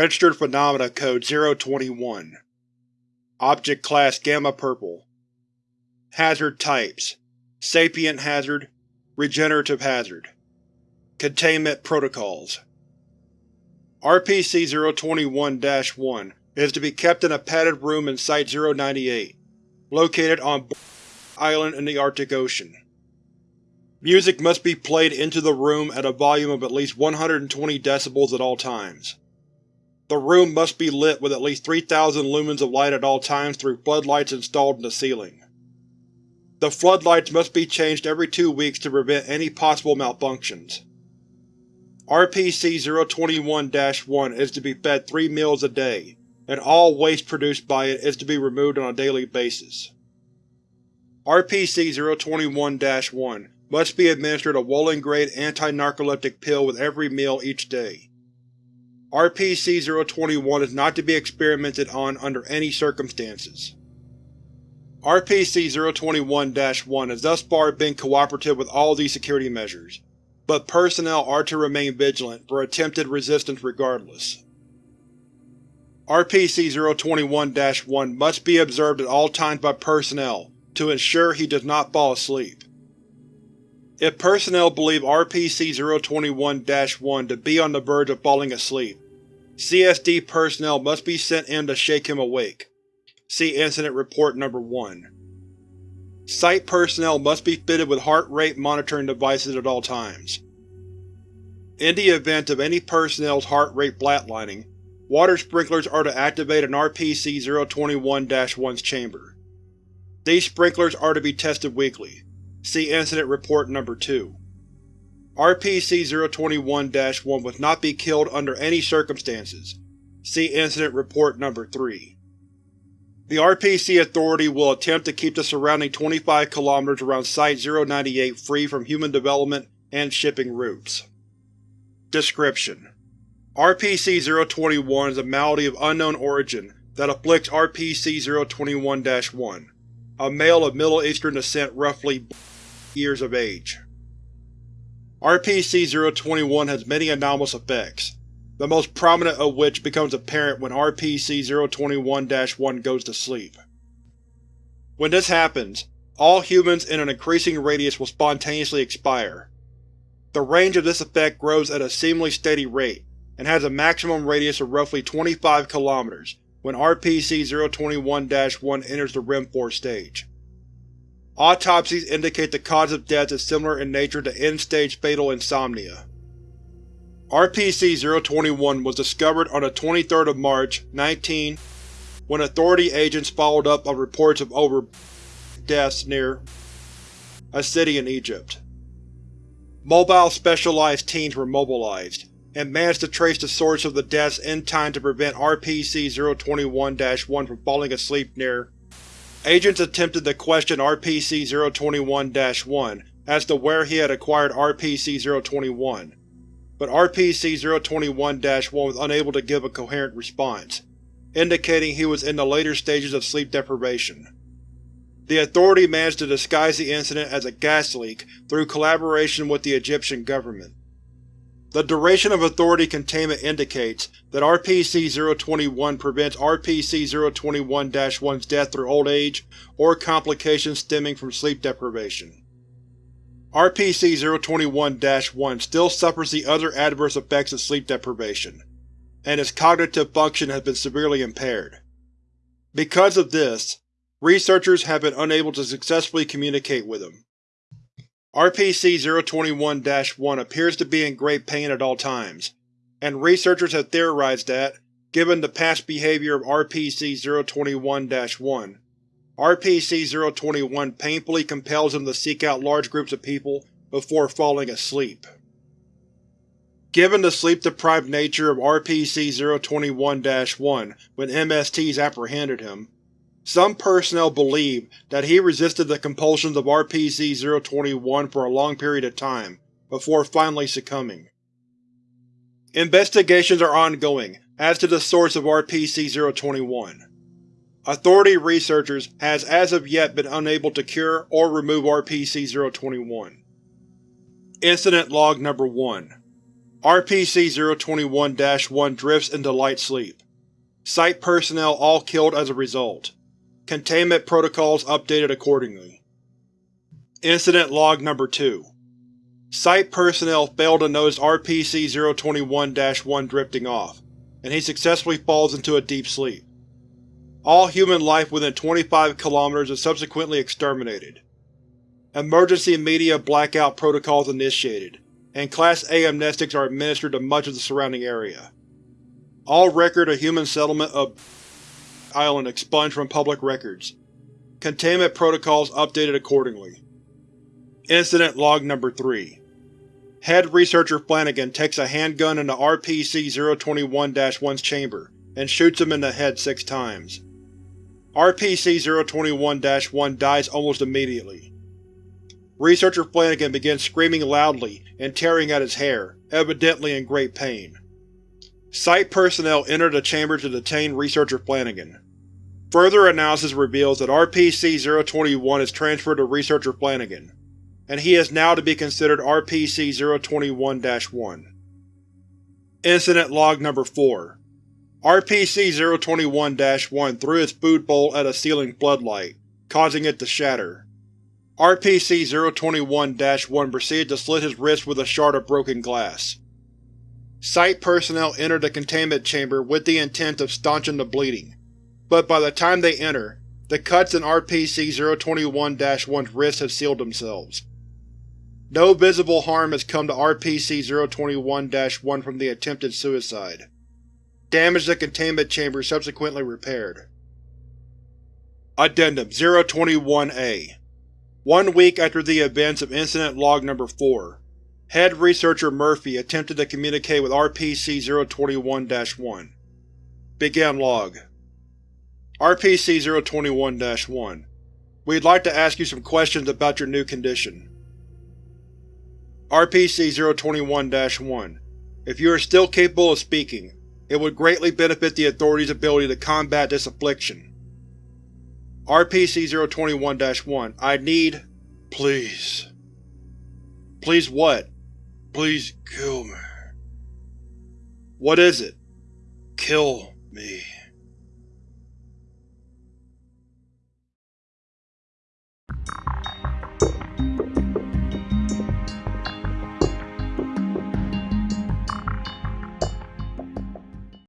Registered Phenomena Code 021 Object Class Gamma Purple. Hazard Types. Sapient Hazard. Regenerative Hazard. Containment Protocols. RPC-021-1 is to be kept in a padded room in Site-098, located on Island in the Arctic Ocean. Music must be played into the room at a volume of at least 120 decibels at all times. The room must be lit with at least 3,000 lumens of light at all times through floodlights installed in the ceiling. The floodlights must be changed every two weeks to prevent any possible malfunctions. RPC-021-1 is to be fed three meals a day, and all waste produced by it is to be removed on a daily basis. RPC-021-1 must be administered a Wollen-grade anti-narcoleptic pill with every meal each day. RPC-021 is not to be experimented on under any circumstances. RPC-021-1 has thus far been cooperative with all these security measures, but personnel are to remain vigilant for attempted resistance regardless. RPC-021-1 must be observed at all times by personnel to ensure he does not fall asleep. If personnel believe RPC-021-1 to be on the verge of falling asleep, CSD personnel must be sent in to shake him awake. See Incident Report No. 1. Site personnel must be fitted with heart rate monitoring devices at all times. In the event of any personnel's heart rate flatlining, water sprinklers are to activate an RPC-021-1's chamber. These sprinklers are to be tested weekly. See Incident Report No. 2. RPC-021-1 must not be killed under any circumstances. See Incident Report No. 3. The RPC Authority will attempt to keep the surrounding 25 km around Site-098 free from human development and shipping routes. Description: RPC-021 is a malady of unknown origin that afflicts RPC-021-1, a male of Middle Eastern descent roughly years of age. RPC-021 has many anomalous effects, the most prominent of which becomes apparent when RPC-021-1 goes to sleep. When this happens, all humans in an increasing radius will spontaneously expire. The range of this effect grows at a seemingly steady rate, and has a maximum radius of roughly 25 km when RPC-021-1 enters the REM 4 stage. Autopsies indicate the cause of death is similar in nature to end-stage fatal insomnia. RPC-021 was discovered on the 23rd of March, 19, when Authority agents followed up on reports of over deaths near a city in Egypt. Mobile specialized teams were mobilized, and managed to trace the source of the deaths in time to prevent RPC-021-1 from falling asleep near. Agents attempted to question RPC-021-1 as to where he had acquired RPC-021, but RPC-021-1 was unable to give a coherent response, indicating he was in the later stages of sleep deprivation. The Authority managed to disguise the incident as a gas leak through collaboration with the Egyptian government. The duration of Authority containment indicates that RPC-021 prevents RPC-021-1's death through old age or complications stemming from sleep deprivation. RPC-021-1 still suffers the other adverse effects of sleep deprivation, and its cognitive function has been severely impaired. Because of this, researchers have been unable to successfully communicate with him. RPC-021-1 appears to be in great pain at all times, and researchers have theorized that, given the past behavior of RPC-021-1, RPC-021 painfully compels him to seek out large groups of people before falling asleep. Given the sleep-deprived nature of RPC-021-1 when MSTs apprehended him, some personnel believe that he resisted the compulsions of RPC-021 for a long period of time, before finally succumbing. Investigations are ongoing as to the source of RPC-021. Authority researchers has as of yet been unable to cure or remove RPC-021. Incident Log No. 1 RPC-021-1 drifts into light sleep. Site personnel all killed as a result. Containment protocols updated accordingly. Incident Log Number 2 Site personnel failed to notice RPC-021-1 drifting off, and he successfully falls into a deep sleep. All human life within 25 km is subsequently exterminated. Emergency media blackout protocols initiated, and Class A amnestics are administered to much of the surrounding area. All record of human settlement of Island expunged from public records. Containment protocols updated accordingly. Incident Log Number 3 Head Researcher Flanagan takes a handgun into RPC-021-1's chamber and shoots him in the head six times. RPC-021-1 dies almost immediately. Researcher Flanagan begins screaming loudly and tearing at his hair, evidently in great pain. Site personnel entered the chamber to detain Researcher Flanagan. Further analysis reveals that RPC-021 is transferred to Researcher Flanagan, and he is now to be considered RPC-021-1. Incident Log Number 4 RPC-021-1 threw his food bowl at a ceiling floodlight, causing it to shatter. RPC-021-1 proceeded to slit his wrist with a shard of broken glass. Site personnel enter the containment chamber with the intent of staunching the bleeding, but by the time they enter, the cuts in RPC-021-1's wrists have sealed themselves. No visible harm has come to RPC-021-1 from the attempted suicide. Damage to the containment chamber subsequently repaired. Addendum 021-A one week after the events of Incident Log No. 4, Head Researcher Murphy attempted to communicate with RPC-021-1. Begin Log RPC-021-1 We'd like to ask you some questions about your new condition. RPC-021-1 If you are still capable of speaking, it would greatly benefit the Authority's ability to combat this affliction. RPC-021-1, I need… Please. Please what? Please kill me. What is it? Kill me.